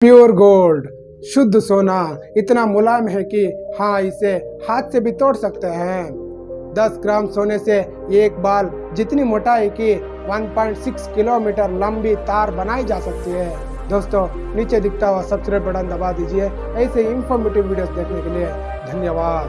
Pure gold, शुद्ध सोना, इतना मुलायम है कि हाँ इसे हाथ से भी तोड़ सकते हैं। 10 ग्राम सोने से एक बाल जितनी मोटाई की 1.6 किलोमीटर लंबी तार बनाई जा सकती है। दोस्तों, नीचे दिखता हुआ सब्सक्राइब बटन दबा दीजिए, ऐसे इंफॉर्मेटिव वीडियोस देखने के लिए, धन्यवाद।